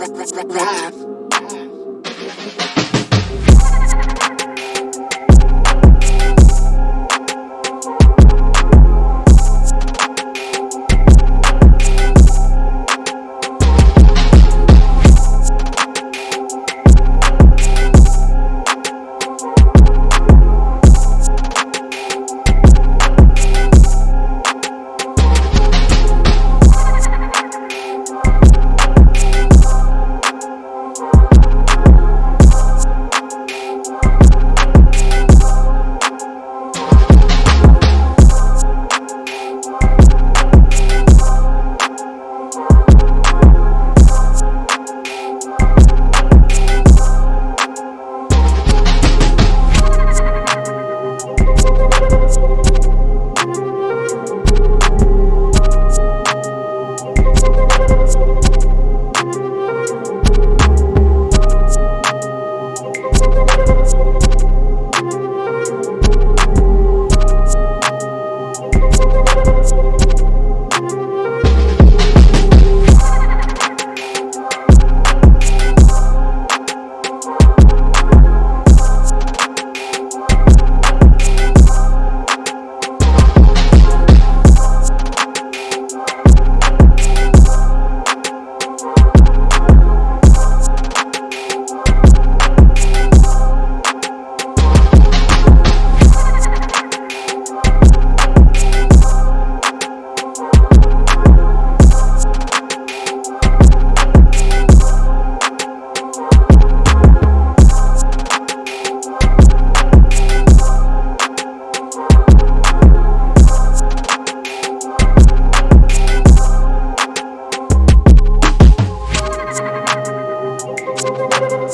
rap, rap, rap, rap. Thank you.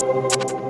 Thank